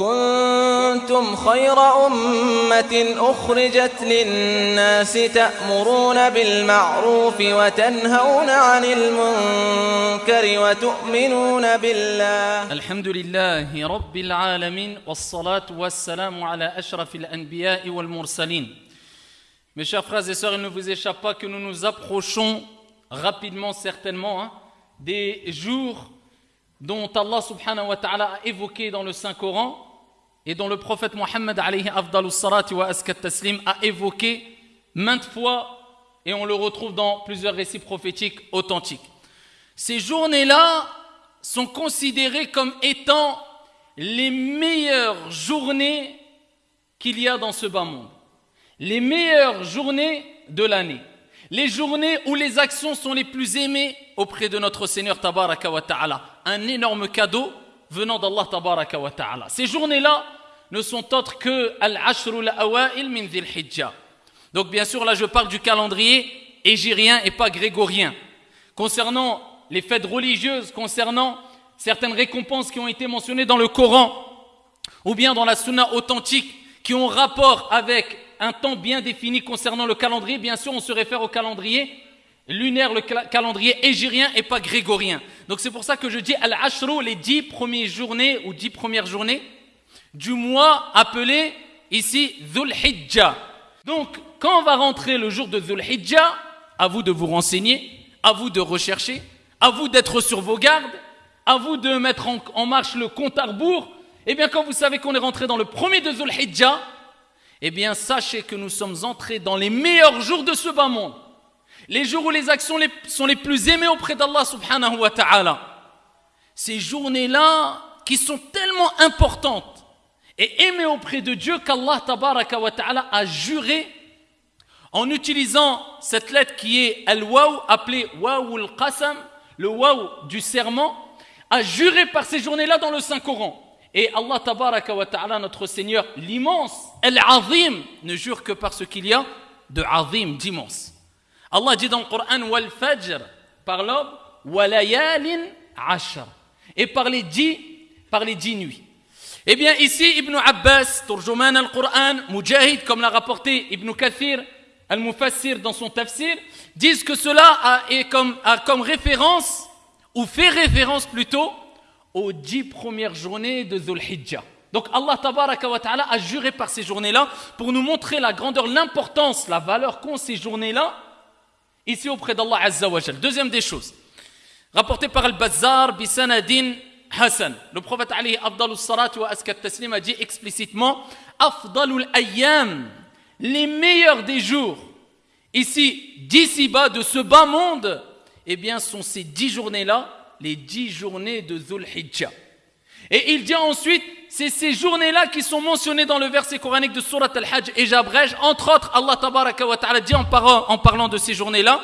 كنتم خير أمة أخرجت للناس تأمرون بالمعروف وتنهون عن المنكر وتؤمنون بالله الحمد لله رب العالمين والصلاة والسلام على أشرف الأنبياء والمرسلين Mes chers frères et sœurs, il ne vous échappe pas que nous nous approchons rapidement, certainement, hein, des jours dont Allah subhanahu wa ta'ala a évoqué dans le Saint-Coran et dont le prophète Mohammed a évoqué maintes fois et on le retrouve dans plusieurs récits prophétiques authentiques. Ces journées-là sont considérées comme étant les meilleures journées qu'il y a dans ce bas monde. Les meilleures journées de l'année. Les journées où les actions sont les plus aimées auprès de notre Seigneur Tabaraka wa Ta'ala. Un énorme cadeau venant d'Allah Tabaraka wa Ta'ala. Ces journées-là ne sont autres que Al-Ashrul Awa'il min Dhil Hijjah. Donc bien sûr, là je parle du calendrier égyrien et pas grégorien. Concernant les fêtes religieuses, concernant certaines récompenses qui ont été mentionnées dans le Coran ou bien dans la Sunna authentique qui ont rapport avec un temps bien défini concernant le calendrier, bien sûr on se réfère au calendrier lunaire, le calendrier égyrien et pas grégorien. Donc c'est pour ça que je dis Al-Ashru, les dix premières journées ou dix premières journées du mois appelé ici Dhul Hijjah. Donc quand on va rentrer le jour de Dhul Hijjah, à vous de vous renseigner, à vous de rechercher, à vous d'être sur vos gardes, à vous de mettre en, marche le compte à rebours. Eh bien, quand vous savez qu'on est rentré dans le premier de Dhul Hijjah, eh bien, sachez que nous sommes entrés dans les meilleurs jours de ce bas monde. Les jours où les actions sont les plus aimées auprès d'Allah subhanahu wa ta'ala. Ces journées-là qui sont tellement importantes et aimées auprès de Dieu qu'Allah tabaraka wa ta'ala a juré en utilisant cette lettre qui est al-waw, appelée waw al-qasam, le waw du serment, a juré par ces journées-là dans le Saint-Coran. Et Allah tabaraka wa ta'ala, notre Seigneur, l'immense, al-azim, ne jure que par ce qu'il y a de azim, d'immense. Allah dit dans le Coran, wal fajr, par l'aube, walayalin ashar. Et par les dix, par les dix nuits. Eh bien, ici, Ibn Abbas, Turjuman al-Qur'an, Mujahid, comme l'a rapporté Ibn Kathir, al-Mufassir dans son tafsir, disent que cela a, comme, a comme référence, ou fait référence plutôt, aux dix premières journées de Dhul Hijjah. Donc Allah tabaraka wa ta'ala a juré par ces journées-là pour nous montrer la grandeur, l'importance, la valeur qu'ont ces journées-là ici auprès d'Allah Azza wa. Deuxième des choses, rapporté par Al-Bazzar, Bisanadin Hassan. Le prophète Ali Abdalus Salat wa Askat Taslim a dit explicitement Afdalul Ayyam, les meilleurs des jours, ici, d'ici-bas, de ce bas monde, eh bien, sont ces dix journées-là les dix journées de Dhul Hijjah. Et il dit ensuite, c'est ces journées-là qui sont mentionnées dans le verset coranique de Surat Al-Hajj et j'abrège, entre autres, Allah tabaraka wa ta'ala dit en, parlant, de ces journées-là,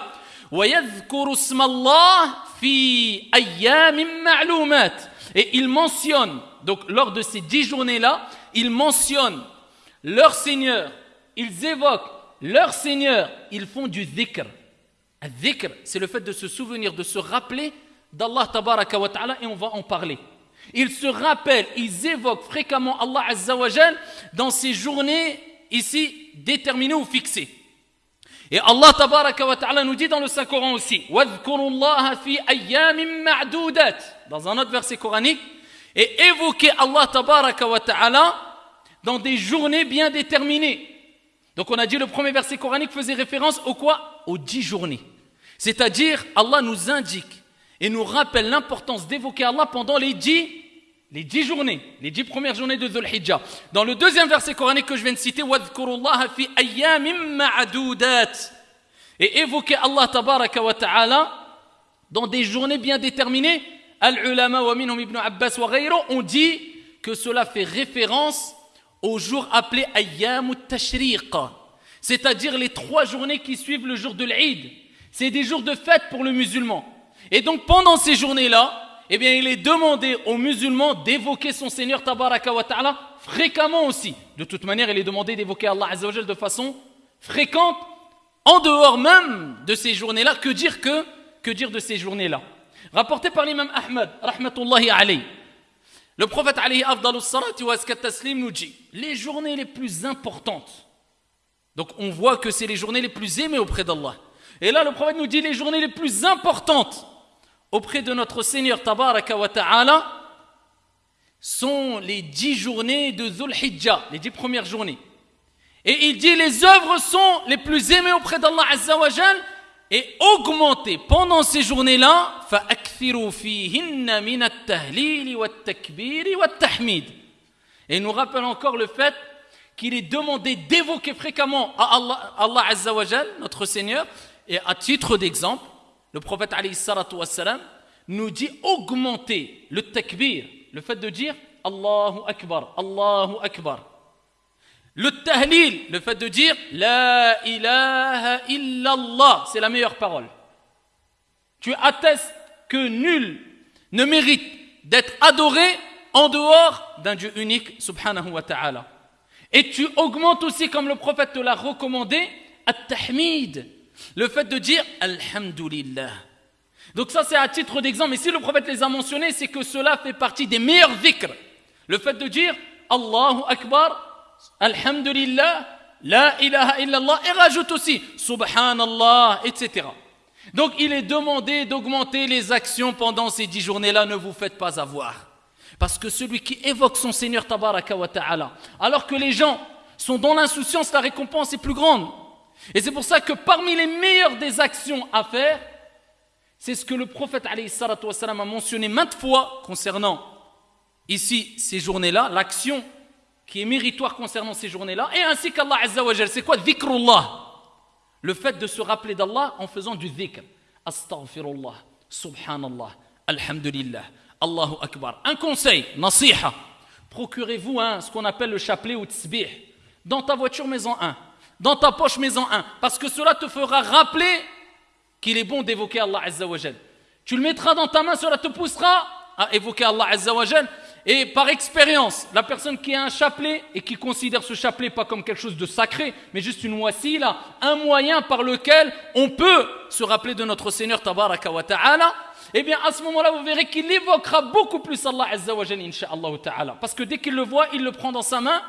et il mentionne, donc lors de ces dix journées-là, il mentionne leur Seigneur, ils évoquent leur Seigneur, ils font du dhikr. Un dhikr, c'est le fait de se souvenir, de se rappeler d'Allah tabaraka wa ta'ala et on va en parler. Ils se rappellent, ils évoquent fréquemment Allah azza wa dans ces journées ici déterminées ou fixées. Et Allah tabaraka wa ta'ala nous dit dans le Saint-Coran aussi dans un autre verset coranique et évoquez Allah tabaraka wa ta'ala dans des journées bien déterminées. Donc on a dit le premier verset coranique faisait référence au quoi? Aux dix journées. C'est-à-dire Allah nous indique et nous rappelle l'importance d'évoquer Allah pendant les dix, les dix journées, les dix premières journées de Dhul Hijjah. Dans le deuxième verset coranique que je viens de citer, et évoquer Allah tabaraka wa ta'ala dans des journées bien déterminées. Al-ulama wa minhum ibn Abbas wa ont dit que cela fait référence aux jours appelés ayyam tashriq c'est-à-dire les trois journées qui suivent le jour de l'Eid. C'est des jours de fête pour le musulman. Et donc pendant ces journées-là, eh bien, il est demandé aux musulmans d'évoquer son Seigneur Tabaraka wa Ta'ala fréquemment aussi. De toute manière, il est demandé d'évoquer Allah Azza de façon fréquente, en dehors même de ces journées-là. Que dire que, que dire de ces journées-là? Rapporté par l'imam Ahmad, rahmatullahi alayhi. Le prophète alayhi taslim nous dit les journées les plus importantes. Donc on voit que c'est les journées les plus aimées auprès d'Allah. Et là le prophète nous dit les journées les plus importantes auprès de notre Seigneur tabaraka wa ta'ala sont les dix journées de Dhul Hijjah, les dix premières journées. Et il dit les œuvres sont les plus aimées auprès d'Allah Azza wa et augmenter pendant ces journées-là et nous rappelle encore le fait qu'il est demandé d'évoquer fréquemment à Allah, Allah Azza wa notre Seigneur et à titre d'exemple le prophète nous dit augmenter le takbir le fait de dire Allahu Akbar Allahu Akbar le tahlil, le fait de dire La ilaha illallah, c'est la meilleure parole. Tu attestes que nul ne mérite d'être adoré en dehors d'un Dieu unique, subhanahu wa ta'ala. Et tu augmentes aussi, comme le prophète te l'a recommandé, at-tahmid, le fait de dire Alhamdulillah. Donc ça c'est à titre d'exemple, mais si le prophète les a mentionnés, c'est que cela fait partie des meilleurs dhikr. Le fait de dire Allahu Akbar, Alhamdulillah, La ilaha illallah, et rajoute aussi Subhanallah, etc. Donc il est demandé d'augmenter les actions pendant ces dix journées-là, ne vous faites pas avoir. Parce que celui qui évoque son Seigneur Tabaraka wa Ta'ala, alors que les gens sont dans l'insouciance, la récompense est plus grande. Et c'est pour ça que parmi les meilleures des actions à faire, c'est ce que le prophète a mentionné maintes fois concernant ici ces journées-là, l'action qui est méritoire concernant ces journées-là, et ainsi qu'Allah Azza wa C'est quoi Dhikrullah Le fait de se rappeler d'Allah en faisant du dhikr. Astaghfirullah, subhanallah, alhamdulillah, Allahu Akbar. Un conseil, nasiha. Procurez-vous ce qu'on appelle le chapelet ou tsbih. Dans ta voiture, maison un. Dans ta poche, maison un. Parce que cela te fera rappeler qu'il est bon d'évoquer Allah Azza wa Tu le mettras dans ta main, cela te poussera à évoquer Allah Azza wa et par expérience, la personne qui a un chapelet et qui considère ce chapelet pas comme quelque chose de sacré, mais juste une là, un moyen par lequel on peut se rappeler de notre Seigneur Tabaraka wa Ta'ala, eh bien à ce moment-là, vous verrez qu'il évoquera beaucoup plus Allah Azza wa Ta'ala. Parce que dès qu'il le voit, il le prend dans sa main.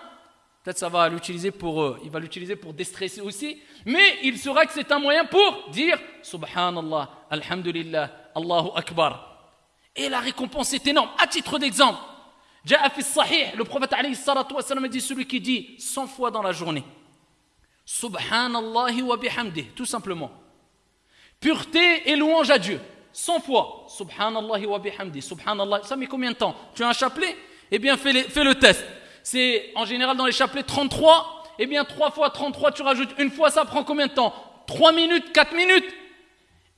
Peut-être ça va l'utiliser pour, euh, il va l'utiliser pour déstresser aussi, mais il saura que c'est un moyen pour dire Subhanallah, Alhamdulillah, Allahu Akbar. Et la récompense est énorme. À titre d'exemple, le prophète a dit celui qui dit 100 fois dans la journée Subhanallah wa bihamdih, tout simplement. Pureté et louange à Dieu. 100 fois. Subhanallah wa bihamdih. Subhanallah. Ça met combien de temps? Tu as un chapelet? Eh bien, fais le test. C'est en général dans les chapelets 33. Eh bien, 3 fois 33, tu rajoutes une fois, ça prend combien de temps? 3 minutes, 4 minutes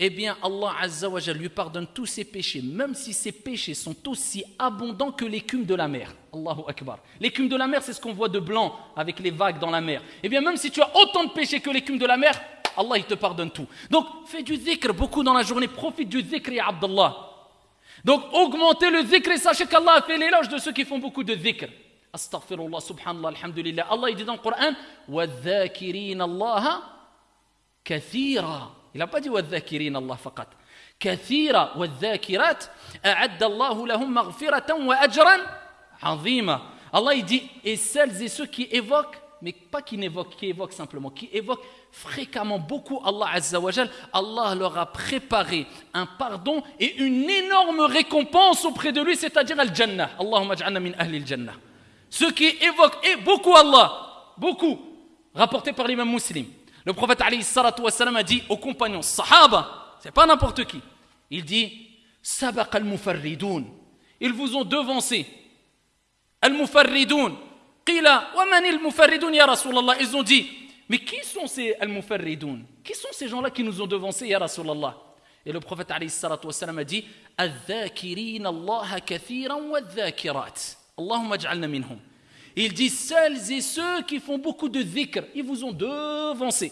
eh bien Allah Azza wa lui pardonne tous ses péchés, même si ses péchés sont aussi abondants que l'écume de la mer. Allahu Akbar. L'écume de la mer, c'est ce qu'on voit de blanc avec les vagues dans la mer. Eh bien même si tu as autant de péchés que l'écume de la mer, Allah il te pardonne tout. Donc fais du dhikr beaucoup dans la journée, profite du dhikr ya Abdallah. Donc augmentez le dhikr et sachez qu'Allah a fait l'éloge de ceux qui font beaucoup de dhikr. Astaghfirullah, subhanallah, alhamdulillah. Allah il dit dans le Coran, وَالذَّاكِرِينَ اللَّهَ كَثِيرًا il n'a pas dit والذاكرين الله فقط كثيرا والذاكرات أعد الله لهم مغفرة وأجرا عظيما il dit et celles et ceux qui évoquent mais pas qui n'évoquent qui évoquent simplement qui évoquent fréquemment beaucoup Allah Azza wa Allah leur a préparé un pardon et une énorme récompense auprès de lui c'est-à-dire al-jannah Allahumma ja'alna min ahli al-jannah ceux qui évoquent et beaucoup Allah beaucoup rapporté par l'imam muslim le prophète a dit aux compagnons, Sahaba, c'est pas n'importe qui. Il dit, Sabaq al-mufarridoun. Ils vous ont devancé. Al-mufarridoun. Qila, wa man al-mufarridoun ya Rasulallah? Ils ont dit, mais qui sont ces al-mufarridoun Qui sont ces gens-là qui nous ont devancés ya Rasulallah? Et le prophète a dit, Al-dhakirin Allah kathiran wa al-dhakirat. Allahumma ja'alna minhum. Il dit celles et ceux qui font beaucoup de dhikr, ils vous ont devancé.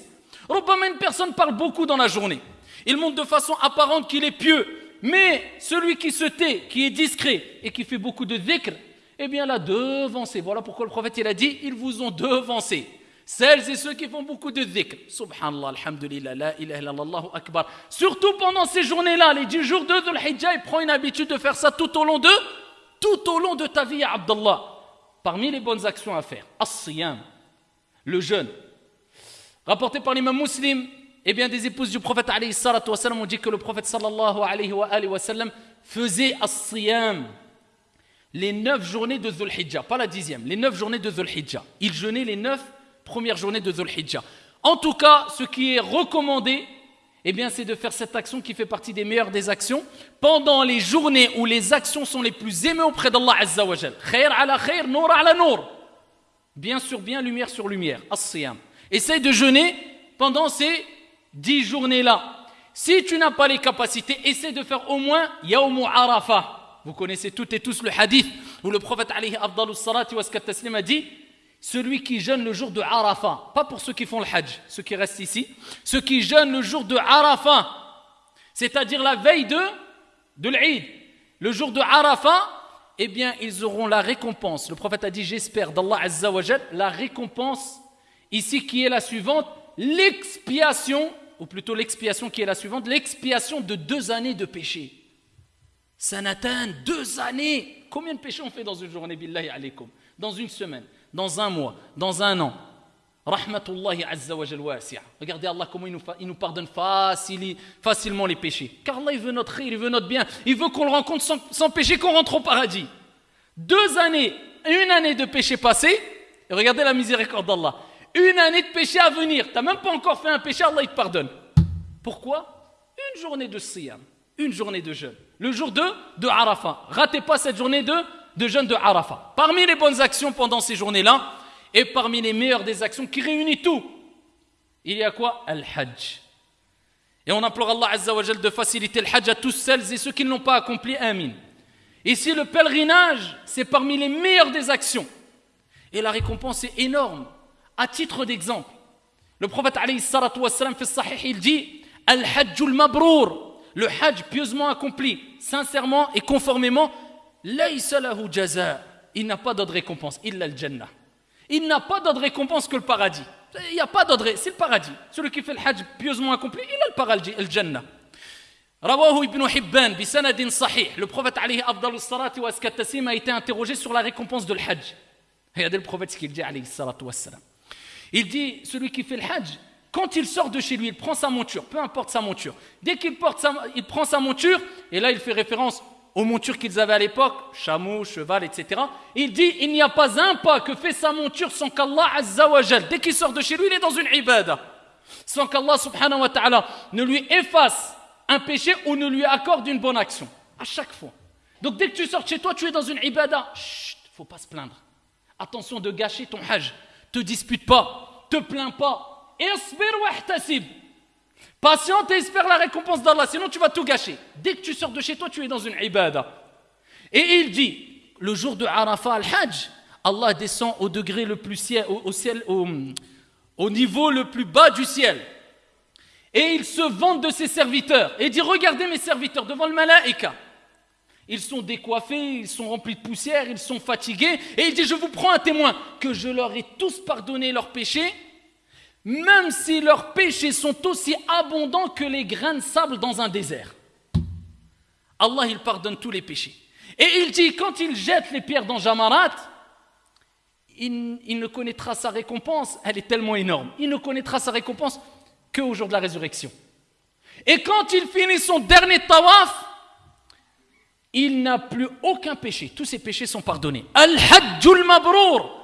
Robama, une personne parle beaucoup dans la journée. Il montre de façon apparente qu'il est pieux. Mais celui qui se tait, qui est discret et qui fait beaucoup de dhikr, eh bien l'a devancé. Voilà pourquoi le prophète il a dit ils vous ont devancé. Celles et ceux qui font beaucoup de dhikr. Subhanallah, alhamdulillah, la ilaha illallah, akbar. Surtout pendant ces journées-là, les 10 jours de Dhul Hijjah, il prend une habitude de faire ça tout au long de tout au long de ta vie, Abdallah. Parmi les bonnes actions à faire, as-siyam, le jeûne. Rapporté par l'imam muslim, eh bien des épouses du prophète alayhi salatu wasallam ont dit que le prophète sallallahu alayhi wa, wa sallam faisait as-siyam les neuf journées de Dhul Hijjah, pas la dixième, les neuf journées de Dhul Hijjah. Il jeûnait les neuf premières journées de Dhul Hijjah. En tout cas, ce qui est recommandé, eh bien, c'est de faire cette action qui fait partie des meilleures des actions pendant les journées où les actions sont les plus aimées auprès d'Allah Azza wa. Khair ala khair, nour ala nour. Bien sur bien, lumière sur lumière. As-siyam. Essaye de jeûner pendant ces dix journées-là. Si tu n'as pas les capacités, essaie de faire au moins Yawmu Arafah. Vous connaissez toutes et tous le hadith où le prophète alayhi afdalu salati wa a dit celui qui jeûne le jour de Arafah, pas pour ceux qui font le Hajj, ceux qui restent ici, ceux qui jeûnent le jour de Arafah, c'est-à-dire la veille de, de l'Eid, le jour de Arafah, eh bien, ils auront la récompense. Le prophète a dit, j'espère d'Allah Azza la récompense ici qui est la suivante, l'expiation, ou plutôt l'expiation qui est la suivante, l'expiation de deux années de péché. Sanatan, deux années. Combien de péchés on fait dans une journée, billahi alaykum Dans une semaine dans un mois, dans un an. Rahmatullahi azza wa Regardez Allah comment il nous, pardonne facilement les péchés. Car Allah il veut notre il veut notre bien. Il veut qu'on le rencontre sans, péché, qu'on rentre au paradis. Deux années, une année de péché passé, et regardez la miséricorde d'Allah. Une année de péché à venir. Tu n'as même pas encore fait un péché, Allah il te pardonne. Pourquoi? Une journée de siyam, une journée de jeûne. Le jour 2 de Arafat. Ratez pas cette journée de de jeûne de Arafat. Parmi les bonnes actions pendant ces journées-là, et parmi les meilleures des actions qui réunit tout, il y a quoi? Al-Hajj. Et on implore Allah Azza wa de faciliter le Hajj à tous celles et ceux qui ne l'ont pas accompli. Amin. Ici, le pèlerinage, c'est parmi les meilleures des actions. Et la récompense est énorme. À titre d'exemple, le prophète alayhi salatu fait sahih, il dit Al-Hajjul Mabrour, le Hajj pieusement accompli, sincèrement et conformément il n'a pas d'autre récompense, il a le Jannah. Il n'a pas d'autre récompense que le paradis. Il n'y a pas d'autre, c'est le paradis. Celui qui fait le hajj pieusement accompli, il a le paradis, le Jannah. Rawahu ibn Hibban, sahih. Le prophète alayhi afdalus salati wa a été interrogé sur la récompense de le hajj. Regardez le prophète ce qu'il dit. Il dit, celui qui fait le hajj, quand il sort de chez lui, il prend sa monture, peu importe sa monture. Dès qu'il porte il prend sa monture, et là il fait référence aux montures qu'ils avaient à l'époque, chameau, cheval, etc. Il dit, il n'y a pas un pas que fait sa monture sans qu'Allah Azzawajal, dès qu'il sort de chez lui, il est dans une ibada. Sans qu'Allah subhanahu wa ta'ala ne lui efface un péché ou ne lui accorde une bonne action. À chaque fois. Donc dès que tu sors de chez toi, tu es dans une ibada. Chut, faut pas se plaindre. Attention de gâcher ton hajj. Te dispute pas, te plains pas. Patiente et espère la récompense d'Allah, sinon tu vas tout gâcher. Dès que tu sors de chez toi, tu es dans une ibada. Et il dit, le jour de Arafat al-Hajj, Allah descend au degré le plus au, niveau le plus bas du ciel. Et il se vante de ses serviteurs. Et dit, regardez mes serviteurs devant le malaïka. Ils sont décoiffés, ils sont remplis de poussière, ils sont fatigués. Et il dit, je vous prends un témoin, que je leur ai tous pardonné leurs péchés même si leurs péchés sont aussi abondants que les grains de sable dans un désert. Allah, il pardonne tous les péchés. Et il dit, quand il jette les pierres dans Jamarat, il, ne connaîtra sa récompense, elle est tellement énorme, il ne connaîtra sa récompense qu'au jour de la résurrection. Et quand il finit son dernier tawaf, il n'a plus aucun péché. Tous ses péchés sont pardonnés. Al-Hajjul Mabrour.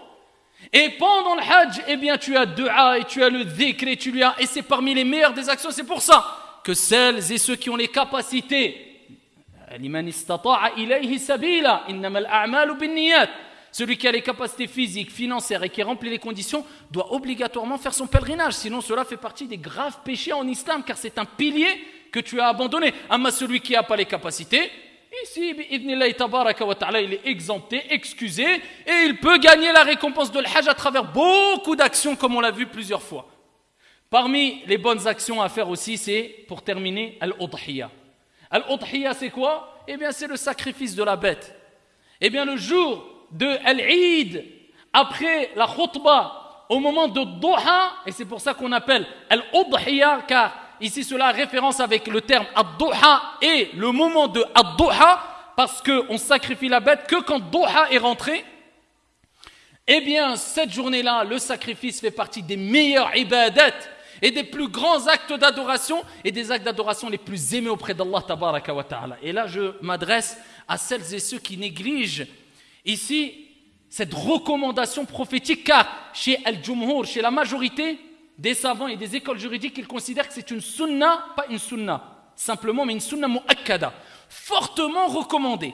Et pendant le Hajj, eh bien, tu as dua et tu as le dhikr et tu lui as, et c'est parmi les meilleures des actions. C'est pour ça que celles et ceux qui ont les capacités, celui qui a les capacités physiques, financières et qui remplit les conditions doit obligatoirement faire son pèlerinage. Sinon, cela fait partie des graves péchés en islam, car c'est un pilier que tu as abandonné. Amma celui qui n'a pas les capacités, Ici, il est exempté, excusé, et il peut gagner la récompense de l'Hajj à travers beaucoup d'actions, comme on l'a vu plusieurs fois. Parmi les bonnes actions à faire aussi, c'est, pour terminer, Al-Udhiyya. Al-Udhiyya, c'est quoi? Eh bien, c'est le sacrifice de la bête. Eh bien, le jour de Al-Eid, après la khutbah, au moment de Doha, et c'est pour ça qu'on appelle Al-Udhiyya, car Ici, cela a référence avec le terme ad et le moment de ad parce qu'on sacrifie la bête que quand Doha est rentré, eh bien, cette journée-là, le sacrifice fait partie des meilleurs ibadat et des plus grands actes d'adoration et des actes d'adoration les plus aimés auprès d'Allah tabaraka wa ta'ala. Et là, je m'adresse à celles et ceux qui négligent ici cette recommandation prophétique, car chez Al-Jumhur, chez la majorité des savants et des écoles juridiques, ils considèrent que c'est une sunna, pas une sunna, simplement, mais une sunna mu'akkada, fortement recommandée.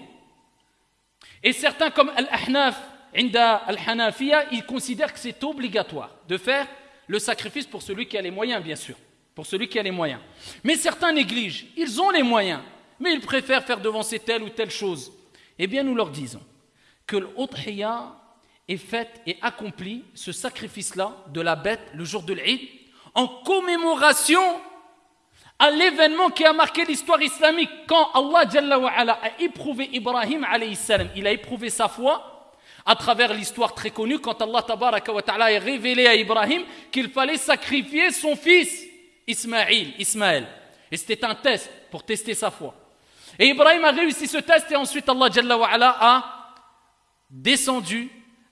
Et certains comme Al-Ahnaf, Inda Al-Hanafiya, ils considèrent que c'est obligatoire de faire le sacrifice pour celui qui a les moyens, bien sûr. Pour celui qui a les moyens. Mais certains négligent. Ils ont les moyens, mais ils préfèrent faire devancer telle ou telle chose. Eh bien, nous leur disons que l'Udhiya est fait et accompli, ce sacrifice-là de la bête le jour de l'Eid, en commémoration à l'événement qui a marqué l'histoire islamique. Quand Allah a éprouvé Ibrahim, il a éprouvé sa foi à travers l'histoire très connue, quand Allah ta'ala a révélé à Ibrahim qu'il fallait sacrifier son fils Ismaïl, Ismaël. Et c'était un test pour tester sa foi. Et Ibrahim a réussi ce test et ensuite Allah a descendu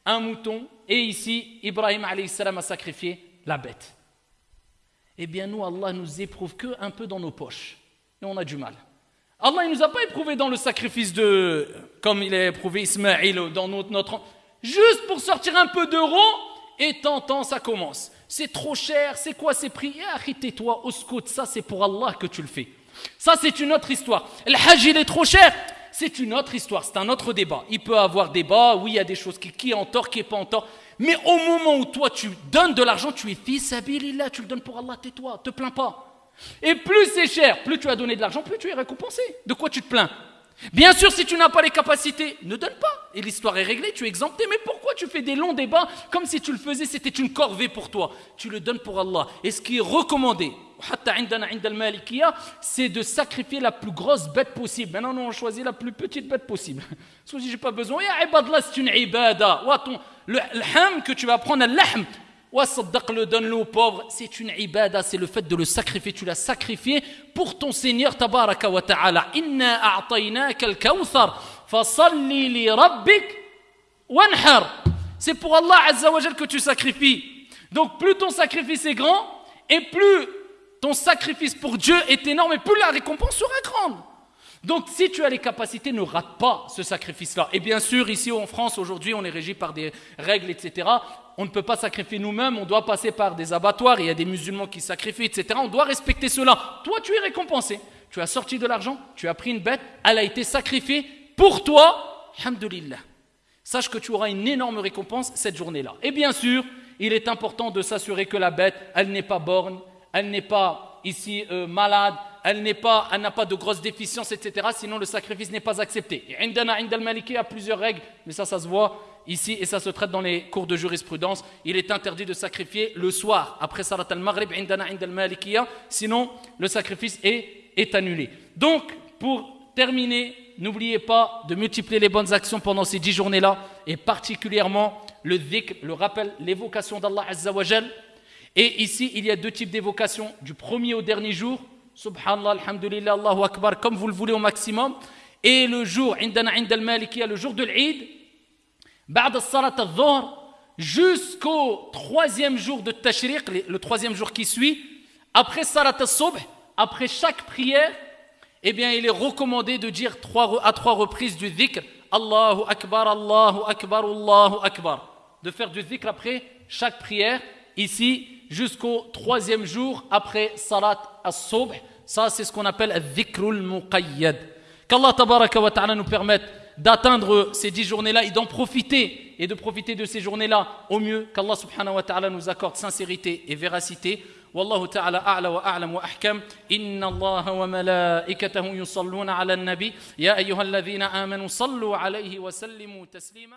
un mouton et ici Ibrahim a sacrifié la bête. Eh bien nous, Allah nous éprouve que un peu dans nos poches et on a du mal. Allah ne nous a pas éprouvé dans le sacrifice de, comme il a éprouvé Ismaël dans notre, notre juste pour sortir un peu d'euros et tentant ça commence. C'est trop cher, c'est quoi ces prix? Eh, toi au scout, ça c'est pour Allah que tu le fais. Ça c'est une autre histoire. Le hajj il est trop cher, c'est une autre histoire, c'est un autre débat. Il peut avoir débat, oui, il y a des choses qui, qui est en tort, qui est pas en tort. Mais au moment où toi tu donnes de l'argent, tu es fils là, tu le donnes pour Allah, tais-toi, te plains pas. Et plus c'est cher, plus tu as donné de l'argent, plus tu es récompensé. De quoi tu te plains? Bien sûr, si tu n'as pas les capacités, ne donne pas. Et l'histoire est réglée, tu es exempté. Mais pourquoi tu fais des longs débats comme si tu le faisais, c'était une corvée pour toi? Tu le donnes pour Allah. Et ce qui est recommandé, c'est de sacrifier la plus grosse bête possible. Maintenant, nous, on choisit la plus petite bête possible. Si j'ai pas besoin, c'est une ibada. Le ham que tu vas prendre, l'ahm, le donne-le aux pauvres, c'est une ibada, c'est le fait de le sacrifier. Tu l'as sacrifié pour ton Seigneur, tabaraka wa ta'ala. Inna a'tainaka al-kawthar, fasalli li rabbik wanhar. C'est pour Allah azza wa que tu sacrifies. Donc plus ton sacrifice est grand, et plus ton sacrifice pour Dieu est énorme et plus la récompense sera grande. Donc si tu as les capacités, ne rate pas ce sacrifice-là. Et bien sûr, ici en France, aujourd'hui, on est régi par des règles, etc. On ne peut pas sacrifier nous-mêmes, on doit passer par des abattoirs, il y a des musulmans qui sacrifient, etc. On doit respecter cela. Toi, tu es récompensé. Tu as sorti de l'argent, tu as pris une bête, elle a été sacrifiée pour toi. Alhamdulillah. Sache que tu auras une énorme récompense cette journée-là. Et bien sûr, il est important de s'assurer que la bête, elle n'est pas borne, elle n'est pas ici euh, malade, elle n'est pas, elle n'a pas de grosses déficiences, etc. Sinon, le sacrifice n'est pas accepté. Et Indana Indal Maliki a plusieurs règles, mais ça, ça se voit ici et ça se traite dans les cours de jurisprudence. Il est interdit de sacrifier le soir après Salat al-Maghrib. Sinon, le sacrifice est, est annulé. Donc, pour terminer, n'oubliez pas de multiplier les bonnes actions pendant ces dix journées-là et particulièrement le dhikr, le rappel, l'évocation d'Allah Azza wa et ici, il y a deux types d'évocation, du premier au dernier jour, Subhanallah, Alhamdulillah, Allahu Akbar, comme vous le voulez au maximum, et le jour, le jour de l'Eid, jusqu'au troisième jour de Tashriq, le troisième jour qui suit, après Salat al-Subh, après chaque prière, eh bien, il est recommandé de dire trois, à trois reprises du dhikr, Allahu Akbar, Allahu Akbar, Allahu Akbar. De faire du dhikr après chaque prière, ici, jusqu'au troisième jour après Salat as-Subh. Ça, c'est ce qu'on appelle al-dhikrul muqayyad. Qu'Allah tabaraka wa ta'ala nous permette d'atteindre ces dix journées-là et d'en profiter et de profiter de ces journées-là au mieux qu'Allah subhanahu wa ta'ala nous accorde sincérité et véracité. والله تعالى أعلى وأعلم وأحكم إن الله وملائكته يصلون على النبي يا أيها الذين آمنوا صلوا عليه وسلموا تسليما